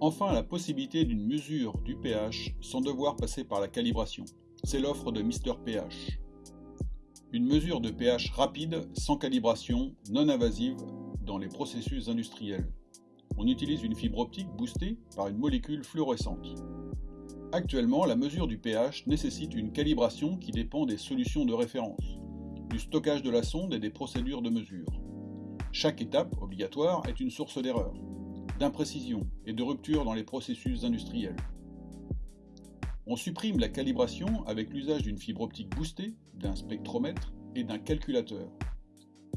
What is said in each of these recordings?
Enfin, la possibilité d'une mesure du pH sans devoir passer par la calibration. C'est l'offre de Mister pH. Une mesure de pH rapide, sans calibration, non invasive dans les processus industriels. On utilise une fibre optique boostée par une molécule fluorescente. Actuellement, la mesure du pH nécessite une calibration qui dépend des solutions de référence, du stockage de la sonde et des procédures de mesure. Chaque étape obligatoire est une source d'erreur, d'imprécision et de rupture dans les processus industriels. On supprime la calibration avec l'usage d'une fibre optique boostée, d'un spectromètre et d'un calculateur.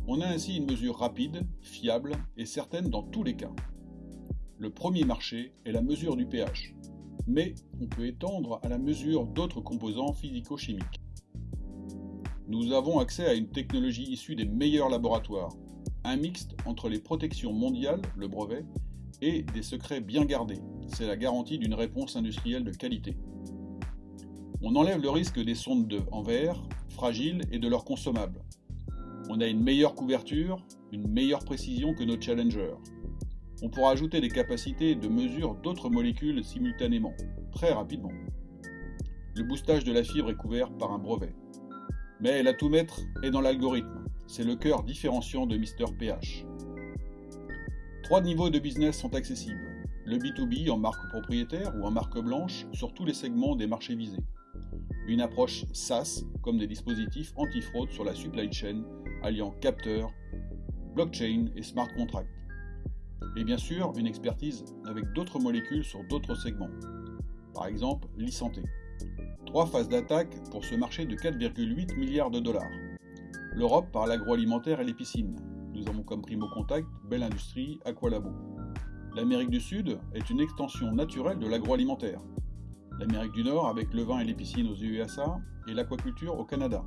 On a ainsi une mesure rapide, fiable et certaine dans tous les cas. Le premier marché est la mesure du pH, mais on peut étendre à la mesure d'autres composants physico-chimiques. Nous avons accès à une technologie issue des meilleurs laboratoires, un mixte entre les protections mondiales, le brevet, et des secrets bien gardés. C'est la garantie d'une réponse industrielle de qualité. On enlève le risque des sondes de en verre, fragiles et de leurs consommables. On a une meilleure couverture, une meilleure précision que nos challengers. On pourra ajouter des capacités de mesure d'autres molécules simultanément, très rapidement. Le boostage de la fibre est couvert par un brevet. Mais maître est dans l'algorithme. C'est le cœur différenciant de Mister PH. Trois niveaux de business sont accessibles. Le B2B en marque propriétaire ou en marque blanche sur tous les segments des marchés visés une approche SaaS comme des dispositifs anti-fraude sur la supply chain alliant capteurs, blockchain et smart contract. Et bien sûr, une expertise avec d'autres molécules sur d'autres segments, par exemple l'e-santé. Trois phases d'attaque pour ce marché de 4,8 milliards de dollars. L'Europe par l'agroalimentaire et les piscines. Nous avons comme primo contact Belle Industrie, Aqualabo. L'Amérique du Sud est une extension naturelle de l'agroalimentaire, l'Amérique du Nord avec le vin et les piscines aux USA et l'aquaculture au Canada.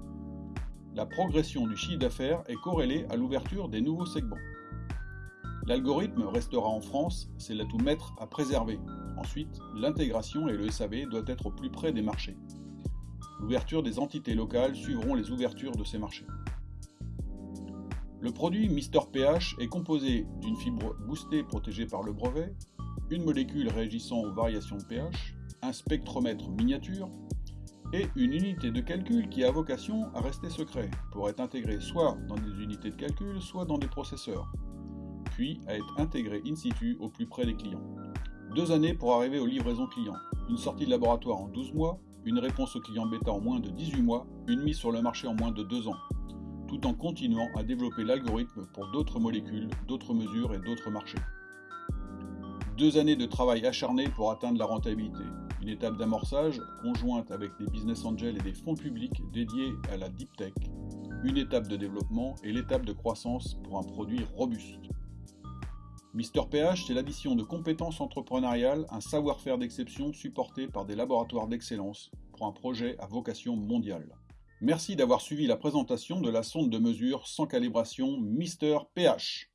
La progression du chiffre d'affaires est corrélée à l'ouverture des nouveaux segments. L'algorithme restera en France, c'est l'atout maître à préserver. Ensuite, l'intégration et le SAV doivent être au plus près des marchés. L'ouverture des entités locales suivront les ouvertures de ces marchés. Le produit Mister pH est composé d'une fibre boostée protégée par le brevet, une molécule réagissant aux variations de pH, un spectromètre miniature et une unité de calcul qui a vocation à rester secret, pour être intégré soit dans des unités de calcul, soit dans des processeurs, puis à être intégré in situ au plus près des clients. Deux années pour arriver aux livraisons clients, une sortie de laboratoire en 12 mois, une réponse au client bêta en moins de 18 mois, une mise sur le marché en moins de 2 ans, tout en continuant à développer l'algorithme pour d'autres molécules, d'autres mesures et d'autres marchés. Deux années de travail acharné pour atteindre la rentabilité, une étape d'amorçage conjointe avec des business angels et des fonds publics dédiés à la deep tech, une étape de développement et l'étape de croissance pour un produit robuste. Mister PH, c'est l'addition de compétences entrepreneuriales, un savoir-faire d'exception supporté par des laboratoires d'excellence pour un projet à vocation mondiale. Merci d'avoir suivi la présentation de la sonde de mesure sans calibration Mister PH.